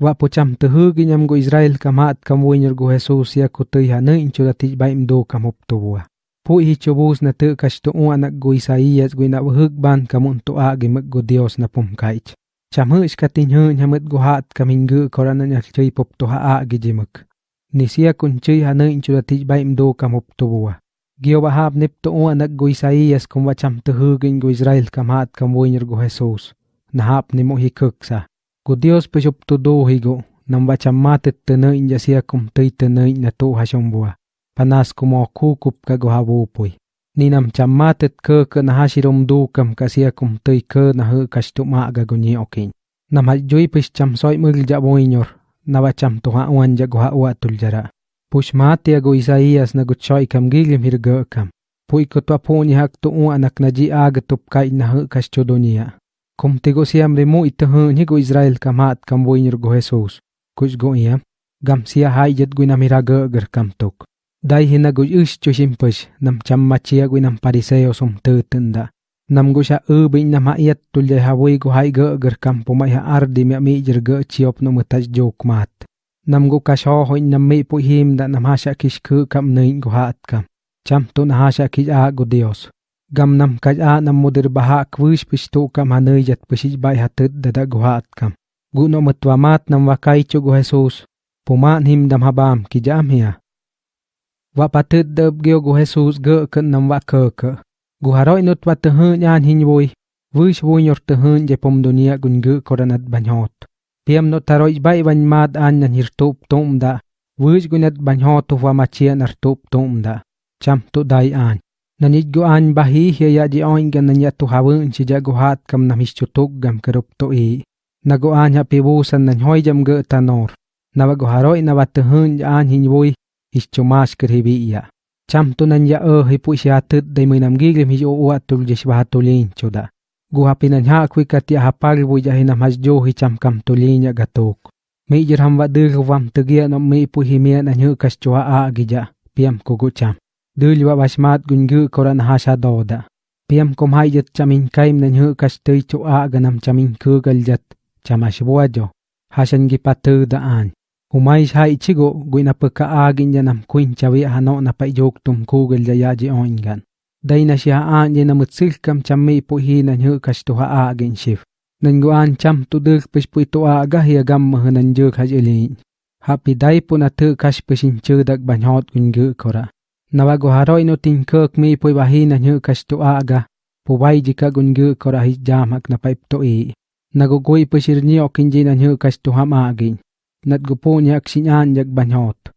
Wa po cham te hugi nyam go Israel kamat kam winyor go Jesus ya ko tei ha nein chu datij baim do kam hop to bua. Pu hi chobus na te kash to u anak go Isaías go na hug ban kamun to a gi mực go Dios na pum kaich. Cham hush katin hun hamet go hat kamin gu korana nyak chui pop to ha a gi jimak. Ni sia kun chui ha nein chu datij baim do kam hop to bua. Gio ba hab nip to u anak go Isaías kum wa cham te hugin go Israel kamat kam winyor go Jesus. Na hap ni mo hi kuksa. Cô Dios pe shop to do higo, nam ba chamatet te na inya sia kum tei te na na to hashong bua. Panas kumo kukup ka go habu pui. Ni nam chamatet ke ke na hashirom du kam ka sia kum tei ke na hu kashtu ma ga go ni okin. Nam ha jui pis cham soi mul ja boinyor, na ba cham to ha wan ja go ha wa tul jara. Push mati go Isaías na go choi kam gilim hir ge kam. Pui ko to po ni hak to u anak na ji aga tup kai na hu. Kum tigo siam rimu ito hun higo Israel kamat kam boinyor go Jesus. Kuch go iam. Gam sia hai jet go na miraga ger kam tok. Dai hina go ish cho shimpush nam cham machia go nam pariseo sum tu tunda. Nam go sha u bin nam hayat tulya hawai go hai ga ger kam pumai ha ardi mi mi jer ga chiop no mutaj jok mat. Nam go kasho ho nam mi pu him da nam hasha kish ku kam nein go hat kam. Cham to na hasha kish a go Dios. Gam nam kaj a nam mudir baha kwish pishtu kam hanai jat pishij bai hatit dada guhat kam. Guno matwamat nam wakay chugo Jesus, pumaan him dam habam ki jam hiya. Wa patit dab gyo go Jesus ge kan nam wa ke ke. Guharoy nut wa tehun yan vui. Vish vui nyor tehun je pom dunia gun ge koranat banyot. Piam no taroi bai van mad an nan hirtup tum da, wish gunat banyot wa machia nartup tum da. Cham tu dai an nanit go an bahi hiya ya di oin gan nanya tu hawun si ja go hat kam na mischutuk gam kerup to i na go an ha pibusan nan hoy jam ge tanor na wa go haroy na wa tehun an hin woy is chumas ker hibi ya cham tu nan ya e hi pu si atut dai muy nam giglim hi o wa tul jish ba tulin chuda go ha pinan ha kwi kat ya hapal bu ja hinam has jo hi cham kam tulin ya gatuk. Mi jer ham wa dir wam tegia no mi pu hi mi na nyu kas chua a gija piam ko go cham dul wa basmat gungu koran hasha doda. Piam kom hayat chamin kaim nan hu kastei chu a ganam chamin ku galjat chamash buajo hasan gi patu da an. Humai hai chigo guina peka quỳnh janam kuin chawi hano na pa jok tum ku galja ya ji oingan daina shi an je na mutsil kam chammi pu hi nan hu kastu ha agin shif. Nên gu an cham tu duk pis pu tu a ga hi gam mahnan juk hajilin happy dai pu na tu kash pisin hot banhot gungu kora. nawa goharo ino tingkak mi poi bahi na nyu kashto aga pobai jika gungu korahi jamak na paip to e nagogoi okinji na nyu kashto hama agin nat gupo nyak sinyan yak banyot